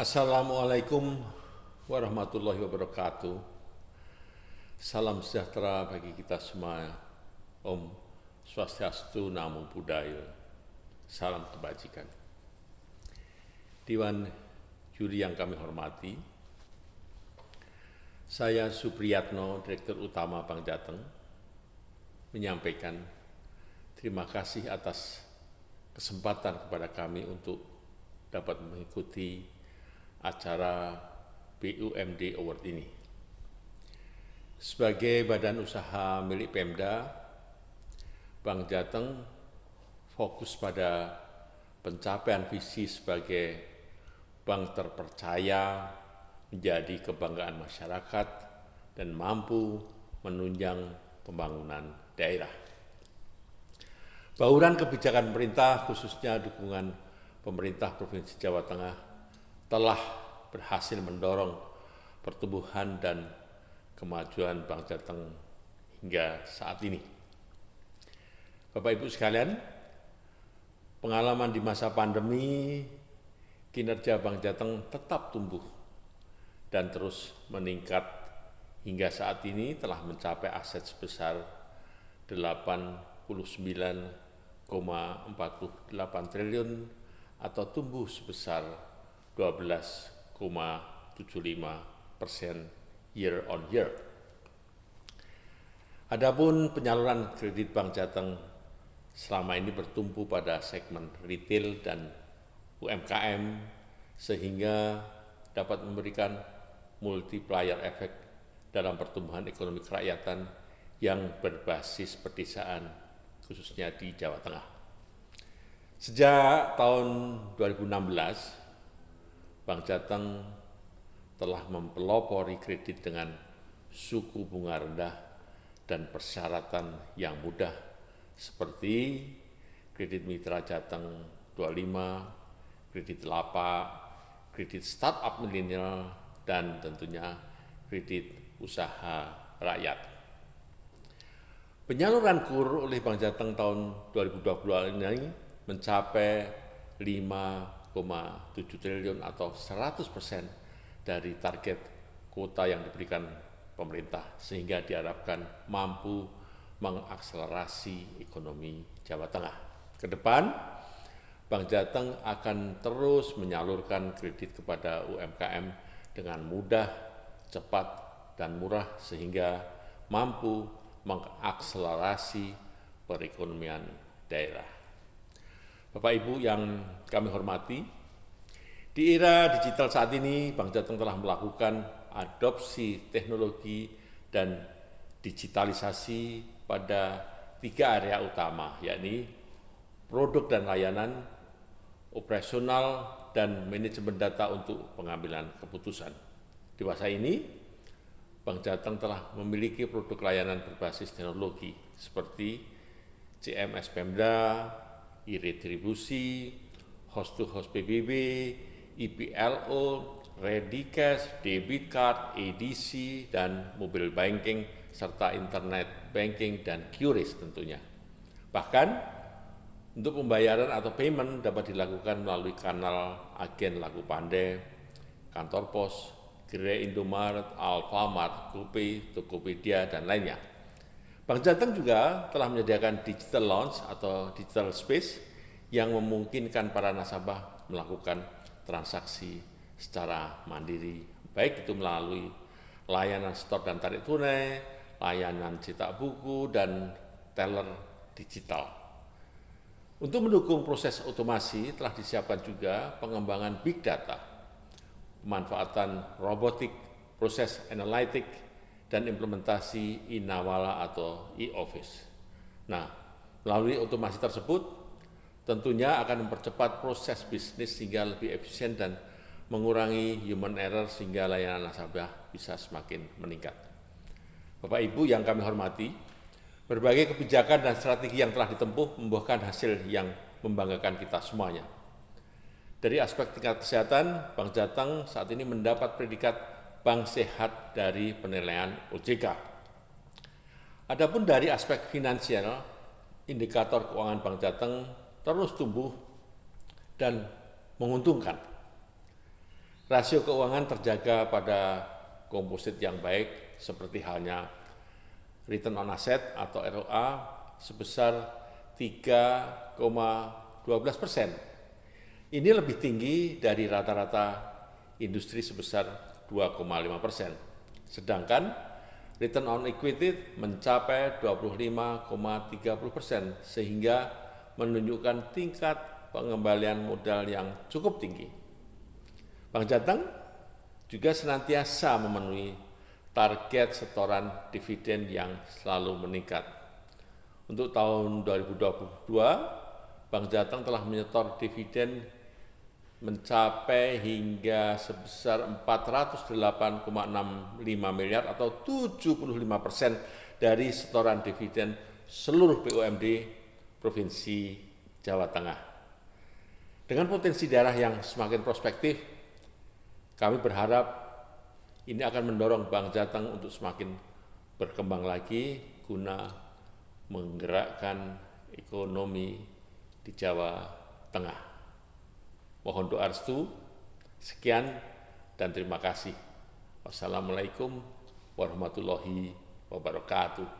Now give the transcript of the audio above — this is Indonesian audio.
Assalamualaikum warahmatullahi wabarakatuh. Salam sejahtera bagi kita semua. Om Swastiastu, Namo Buddhaya. Salam kebajikan. Dewan juri yang kami hormati, saya Supriyatno, Direktur Utama Bank Jateng, menyampaikan terima kasih atas kesempatan kepada kami untuk dapat mengikuti acara BUMD Award ini. Sebagai badan usaha milik Pemda, Bank Jateng fokus pada pencapaian visi sebagai bank terpercaya menjadi kebanggaan masyarakat dan mampu menunjang pembangunan daerah. Bauran kebijakan pemerintah, khususnya dukungan pemerintah Provinsi Jawa Tengah, telah berhasil mendorong pertumbuhan dan kemajuan Bank Jateng hingga saat ini. Bapak Ibu sekalian, pengalaman di masa pandemi, kinerja Bank Jateng tetap tumbuh dan terus meningkat hingga saat ini telah mencapai aset sebesar 89,48 triliun atau tumbuh sebesar 12,75 persen year on year. Adapun penyaluran kredit Bank Jateng selama ini bertumpu pada segmen retail dan UMKM sehingga dapat memberikan multiplier efek dalam pertumbuhan ekonomi kerakyatan yang berbasis pedesaan khususnya di Jawa Tengah. Sejak tahun 2016, Bank Jateng telah mempelopori kredit dengan suku bunga rendah dan persyaratan yang mudah seperti kredit mitra Jateng 25, kredit lapak, kredit startup milenial, dan tentunya kredit usaha rakyat. Penyaluran KUR oleh Bank Jateng tahun 2020 ini mencapai 5,7 triliun atau 100 persen dari target kuota yang diberikan pemerintah sehingga diharapkan mampu mengakselerasi ekonomi Jawa Tengah. Ke depan, Bank Jateng akan terus menyalurkan kredit kepada UMKM dengan mudah, cepat, dan murah sehingga mampu mengakselerasi perekonomian daerah. Bapak Ibu yang kami hormati, di era digital saat ini, Bank Jateng telah melakukan adopsi teknologi dan digitalisasi pada tiga area utama, yakni produk dan layanan, operasional, dan manajemen data untuk pengambilan keputusan. Di masa ini, Bank Jateng telah memiliki produk layanan berbasis teknologi seperti CMS Pemda, e-retribusi, host-to-host PBB, IPLO, ready cash, debit card, EDC, dan mobile banking, serta internet banking dan QRIS tentunya. Bahkan, untuk pembayaran atau payment dapat dilakukan melalui kanal agen laku pandai, kantor pos, gerai Indomaret, Alfamart, GoPay, Tokopedia, dan lainnya. Bank Jateng juga telah menyediakan digital lounge atau digital space yang memungkinkan para nasabah melakukan transaksi secara mandiri, baik itu melalui layanan store dan tarik tunai, layanan cetak buku, dan teller digital. Untuk mendukung proses otomasi telah disiapkan juga pengembangan big data, pemanfaatan robotik, proses analitik, dan implementasi Inawala atau e-office. Nah, melalui otomasi tersebut, tentunya akan mempercepat proses bisnis sehingga lebih efisien dan mengurangi human error sehingga layanan nasabah bisa semakin meningkat. Bapak Ibu yang kami hormati, berbagai kebijakan dan strategi yang telah ditempuh membuahkan hasil yang membanggakan kita semuanya. Dari aspek tingkat kesehatan, Bank Jateng saat ini mendapat predikat Bank Sehat dari penilaian OJK. Adapun dari aspek finansial, indikator keuangan Bank Jateng terus tumbuh dan menguntungkan. Rasio keuangan terjaga pada komposit yang baik seperti halnya return on asset atau ROA sebesar 3,12 persen. Ini lebih tinggi dari rata-rata industri sebesar 2,5 persen. Sedangkan return on equity mencapai 25,30 persen sehingga menunjukkan tingkat pengembalian modal yang cukup tinggi. Bank Jateng juga senantiasa memenuhi target setoran dividen yang selalu meningkat. Untuk tahun 2022, Bank Jateng telah menyetor dividen mencapai hingga sebesar 408,65 miliar atau 75 persen dari setoran dividen seluruh BUMD Provinsi Jawa Tengah. Dengan potensi daerah yang semakin prospektif, kami berharap ini akan mendorong Bank Jateng untuk semakin berkembang lagi guna menggerakkan ekonomi di Jawa Tengah. Mohon doa restu. Sekian dan terima kasih. Wassalamualaikum warahmatullahi wabarakatuh.